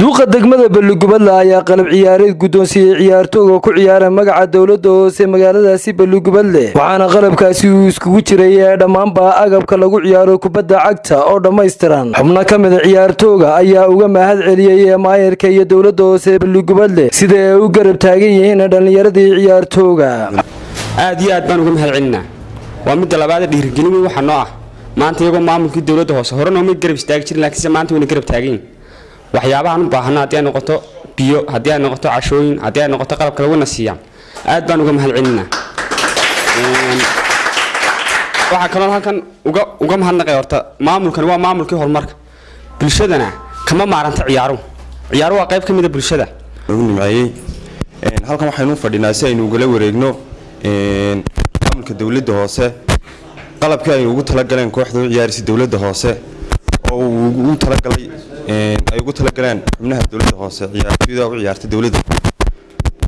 duuqa degmada balligubadle ayaa qalab ciyaareed guddoonsiiyey ciyaartooga ku ciyaara magaca dowladda hoose magaaladaasi balligubadle waxaana qalabkaasi uu iskugu jiray ee dhammaanba agabka lagu ciyaaro kubadda cagta oo dhammaystiran. Xubno ka mida ciyaartooga ayaa uga mahad celiyey maayarka iyo dowladda hoose balligubadle sida ay u garab taagan yihiin dhallinyaradii ciyaartooga. Aad iyo aad baan uga mahad celinaa. Waa midda labaada dhiirigelin weyn waxaa noo ah. Maanta iyagoo maamulkii dowladda hoose hore nooma garab istaagi jirin laakiinse maanta wayna garab taagan waxyaabahaan u baahana haddii ay noqoto biyo haddii ay noqoto cashooyin haddii ay noqoto qalabka laguna siiyaan aad baan uga mahad celinaa waxaa kaloo halkan uga uga mahadnaqay horta maamulkani waa maamulkii horumarka. Bulshadana kama maaranta ciyaaruhu. Ciyaaruhu waa qayb ka mida bulshada. Lagu nimceeyey halkan waxaynu fadhinaa si aynu ugala wareegno maamulka dowladda hoose qalabkii ay ugu talagaleen kooxda u ciyaarisa dowladda hoose oo uu ugu talagalay ay ugu talagaleen xubnaha dowladda hoose ciyaartooyda u ciyaarta dowladda.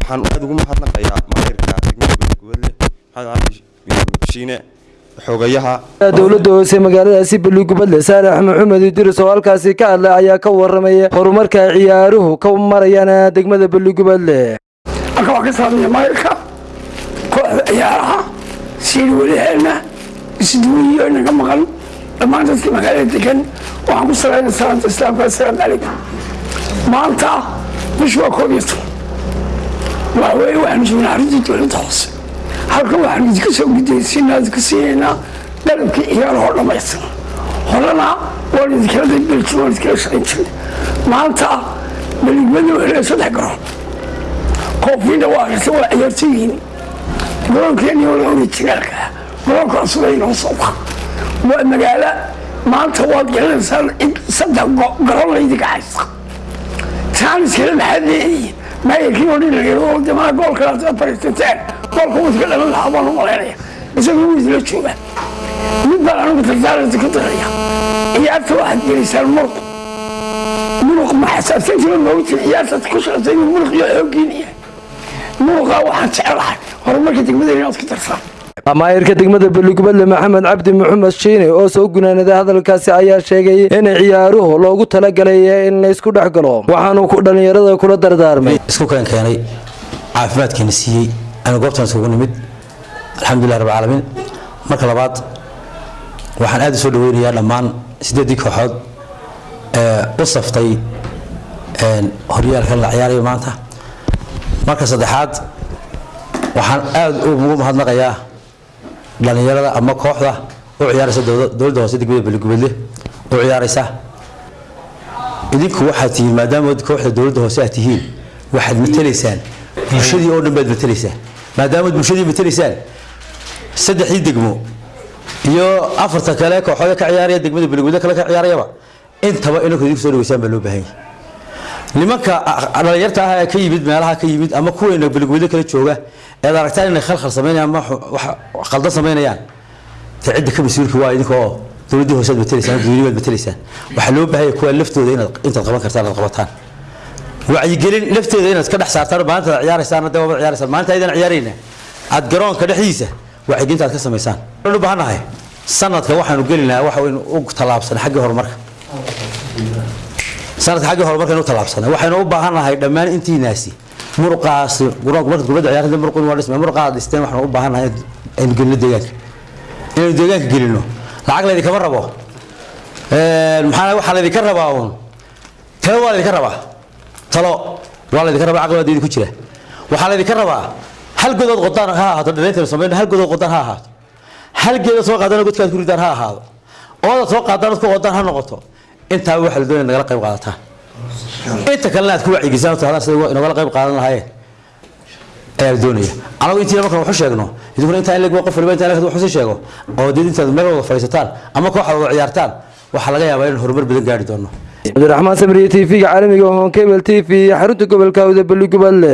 Waxaan aad ugu mahadnaqayaa maayirka degmada gubadle maxamed cali shiine xoogayaha dowladda hoose magaaladaasi balligubadle saalax maxamed idris oo halkaasi ka hadlay ayaa ka waramaya horumarka ciyaaruhu ka marayaan degmada balligubadle halka waa ka saamaya maayirka kooxda ciyaaraha siir weliheena isduuyiyo inaga maqan dhammaan dadka magaalada degan waxaan ku salayna salaanta islaamka assalaamu calaykum maanta bishu waa koob iyo toban waxa weeye waxaanu joognaa arrintii dowladda hoose halkan waxaanu idinka soo gudaysiinaa idinka siinaynaa dalabkii ciyaarahoo dhammaystiran horena waan idinkala daybeli jirna waan idinkala shaqayn jirnay maanta baligmada waxay saddex garoon koofiina waa aragtay waa ciyaartooyihiin garoonkeeni oo la orijinaalka garoonka cusub ay noo soo baxa waa magaalo maanta waad garanaysaan in saddex garoon laydinka haysta taaniskale maxaad leedihiin maayarkii oo dhinagoo demaa goolka aad fariisateen. Goolka wadka dhalan lahaa baan u malaynaya. Isagoo wuu jooga. Mid baan anigu tartaaranti ku daraya ciyaarta waxaad gelaysaan muruq. Muruq ma xasaabtantiba moogtin ciyaartaad ku inuu muruq iyo xooggiin yahay muruqa waxaan jecelahay horumarka degmada inaad ku darsaan maayirka degmada balligubadle maxamed cabdi maxamed shiine oo soo gunaanaday hadalkaasi ayaa sheegay in ciyaaruhu loogu talagalay in la isku dhex galo. Waxaanu dhallinyarada kula dardaarmay. Isku keen keenay siiyey anu goobtaan isugu nimid. Alxamdulilah rab caalamiin marka labaad waxaan aad u dhaweynayaa dhammaan siddeeddii kooxood ee u saftay horyaalkan la ciyaarayo maanta. Marka saddexaad waxaan aad ugu mahadnaqayaa dhallinyarada ama kooxda u ciyaaraysa dowladda hoose degmada baligubadle u ciyaaraysa. Idinku waxaad tihiin maadaama kooxda dowladda hoose aad tihiin waxaad matelaysaan bulshadii oo dhan baad matelaysaan maadaama bulshadii matelaysaan saddexdii degmo iyo afarta kale kooxooda ka ciyaaraya degmada baligubadle kale ka ciyaarayaba intaba inanku idinku soo dhaweysaan baa loo baahan yahay nimanka dhalinyarta ah ee ka yimid meelaha ka yimid ama kuweena baligweydo kala jooga eed aragtaan inay khalkhal samaynayaan ama khaldan samaynayaan te cidda ka mas'uulka waa idinka oo dowladdii matelaysaan dadweyne baad matelaysaan waxaa loo baahanya kuwa laftooda inaad intaad qaban kartaan aad qabataan. Wacyigelin lafteeda inaad ka dhex saartaan maalinta ad ciyaaraysaan waabad ciyaaraysaan maalinta aydan ciyaarayna aad garoonka dhexdiisa wacyigelinta aad ka samaysaan. Waxaan u baahannahay sanadka waxaanu gelinaa waxa waynu u tallaabsanay xaggii horumarka sanadka xaggii horumarka inu tallaabsanay waxaynu u baahannahay dhammaan intiinaasi muruqaas markaad kubadda ciyaarta muruq waa dhismay muruqaad dhisteen waxaanu u baahannahay aynu gelino deegaanka. Inaynu deegaanka gelino. Lacag laydinkama rabo. Maxaa waxaa laydinka rabaa uun? Talo waa laydinka rabaa. Talo waa laydinka rabaa caqli waa ku jira. Waxaa laydinka rabaa hal godood qodaan ha ahaato dhaliintaynu samayno hal godood qodaan ha ahaato. Hal geeda soo qaadana godkaad ku ridaan ha ahaado. Oodaad soo qaadaan ad ku qodaan ha noqoto intaaba waxaa la doonaya nagala qayb qaadataan. Inta kalena aad ku wacyigisaan tahdaan sida inagala qayb qaadan lahaayeen ayaa la doonaya anagu intiina markaan waxu sheegno idinkuna intaa in leg qof waliba intaa waxu sii sheego oo dee intaad meel wada fadhiisataan ama kooxaad wada ciyaartaan waxaa laga yaabaa inaan horumar badan gaari doono. Cabdiraxmaan samriye t v-ga caalamiga hoon kebel t v xarunta gobolka awda balligubadle